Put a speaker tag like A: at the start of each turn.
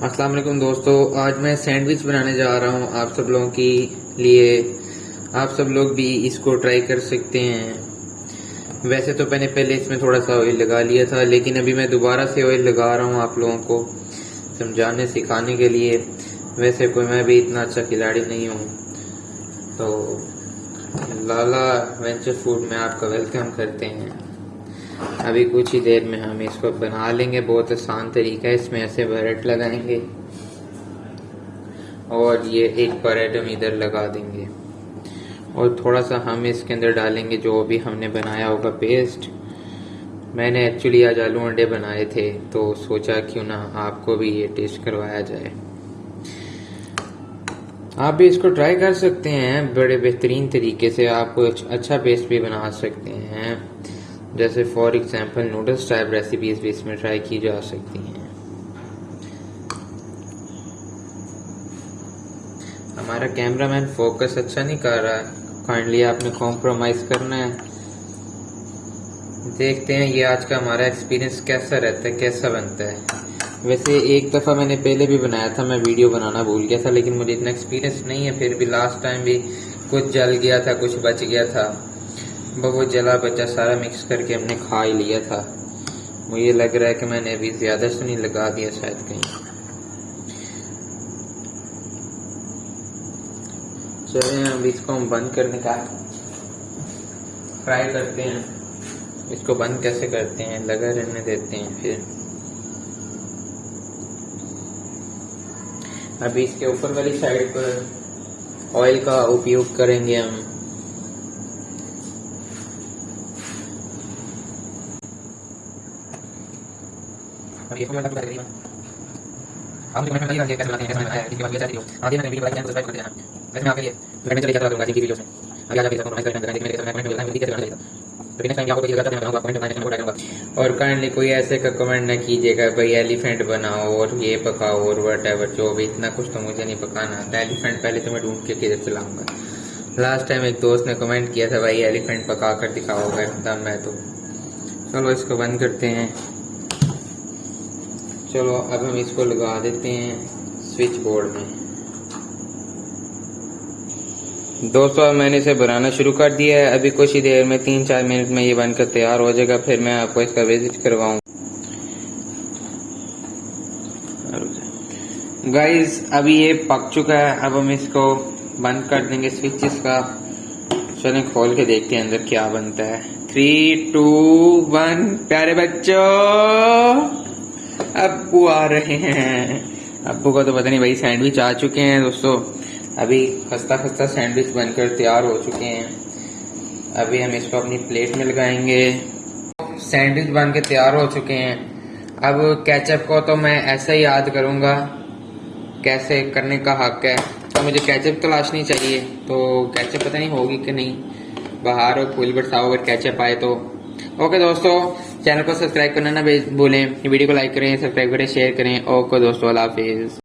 A: अस्सलाम वालेकुम दोस्तों, आज मैं सैंडविच बनाने जा रहा हूँ आप सब लोगों के लिए। आप सब लोग भी इसको ट्राई कर सकते हैं। वैसे तो मैंने पहले इसमें थोड़ा सा ऑयल लगा लिया था, लेकिन अभी मैं दोबारा से ऑयल लगा रहा हूँ आप लोगों को, समझाने, सिखाने के लिए। वैसे कोई मैं भी इतना अच्छा खिलाड़ी नहीं हूँ। तो लाला वेंचर फ़ूड में आपका वेलकम करते हैं। अभी कुछ ही देर में हम इसको बना लेंगे। बहुत आसान तरीका है, इसमें ऐसे ब्रेड लगाएँगे। और ये एक ब्रेड हम इधर लगा देंगे। और थोड़ा सा हम इसके अंदर डालेंगे जो भी हमने बनाया होगा पेस्ट मैंने एक्चुअली आज आलू अंडे बनाए थे तो सोचा क्यों ना आपको भी ये टेस्ट करवाया जाए। आप भी इसको ट्राई कर सकते हैं, बड़े बेहतरीन तरीके से आप अच्छा पेस्ट भी बना सकते हैं। जैसे for example noodles type recipes भी इसमें ट्राई की जा सकती हैं। हमारा कैमरामैन फोकस अच्छा नहीं कर रहा है। काइंडली आपने कॉम्प्रोमाइज़ करना है। देखते हैं ये आज का हमारा एक्सपीरियंस कैसा रहता है, कैसा बनता है। वैसे एक दफ़ा मैंने पहले भी बनाया था, मैं वीडियो बनाना भूल गया था, लेकिन मुझे इतना एक्सपीरियंस नहीं है, फिर भी लास्ट टाइम भी कुछ जल गया था, कुछ बच गया था। वो जला बचा, सारा मिक्स करके हमने खा ही लिया था। मुझे लग रहा है कि मैंने अभी ज़्यादा से नहीं लगा दिया, शायद कहीं। चलें अब इसको हम बंद करने का ट्राई करते हैं। इसको बंद कैसे करते हैं? लगा रहने देते हैं फिर। अभी इसके ऊपर वाली साइड पर ऑयल का उपयोग करेंगे हम। और काइंडली कोई ऐसे का कमेंट ना कीजिएगा भाई एलिफेंट बनाओ और ये पकाओ और वट जो भी इतना कुछ तो मुझे नहीं पकाना आता एलिफेंट पहले तो मैं ढूंढ के किधर चलाऊँगा लास्ट टाइम एक दोस्त ने कमेंट किया था भाई एलिफेंट पका कर दिखाओगे तब मैं तो चलो इसको बंद करते हैं चलो, अब हम इसको लगा देते हैं स्विच बोर्ड में। दोस्तों मैंने इसे बनाना शुरू कर दिया है। अभी कुछ ही देर में, तीन चार मिनट में ये बनकर तैयार हो जाएगा। फिर मैं आपको इसका विज़िट करवाऊँ गाइस अभी ये पक चुका है। अब हम इसको बंद कर देंगे स्विचेस का। चलें खोल के देखते हैं अंदर क्या बनता है। थ्री टू वन प्यारे बच्चों! अब्बू आ रहे हैं। अबू का तो पता नहीं भाई सैंडविच आ चुके हैं दोस्तों। अभी खस्ता खस्ता सैंडविच बनकर तैयार हो चुके हैं। अभी हम इसको अपनी प्लेट में लगाएँगे। सैंडविच बन के तैयार हो चुके हैं। अब कैचअप को तो मैं ऐसा ही याद करूँगा, कैसे करने का हक है। तो मुझे कैचअप तलाशनी चाहिए तो कैचअप पता नहीं होगी कि नहीं। बाहर और फूल बरसाओ अगर कैचअप आए तो। ओके दोस्तों चैनल को सब्सक्राइब करना ना भूलें, वीडियो को लाइक करें, सब्सक्राइब करें शेयर करें, ओके दोस्तों, अल्लाह हाफिज़।